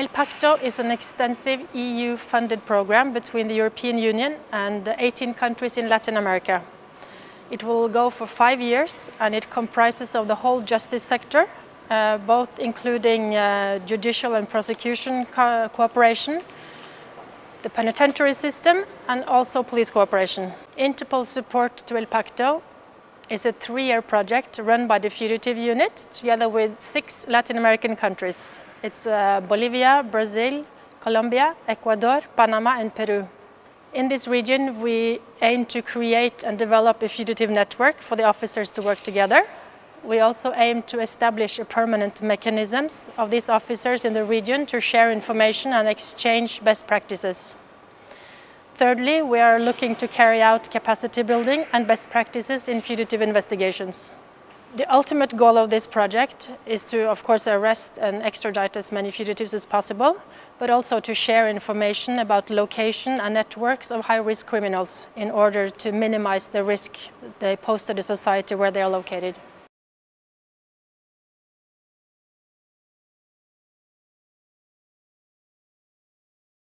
El Pacto is an extensive EU-funded program between the European Union and 18 countries in Latin America. It will go for five years and it comprises of the whole justice sector, uh, both including uh, judicial and prosecution co cooperation, the penitentiary system and also police cooperation. Interpol support to El Pacto is a three-year project run by the Fugitive Unit together with six Latin American countries. It's uh, Bolivia, Brazil, Colombia, Ecuador, Panama and Peru. In this region, we aim to create and develop a fugitive network for the officers to work together. We also aim to establish a permanent mechanisms of these officers in the region to share information and exchange best practices. Thirdly, we are looking to carry out capacity building and best practices in fugitive investigations. The ultimate goal of this project is to, of course, arrest and extradite as many fugitives as possible, but also to share information about location and networks of high-risk criminals in order to minimize the risk they pose to the society where they are located.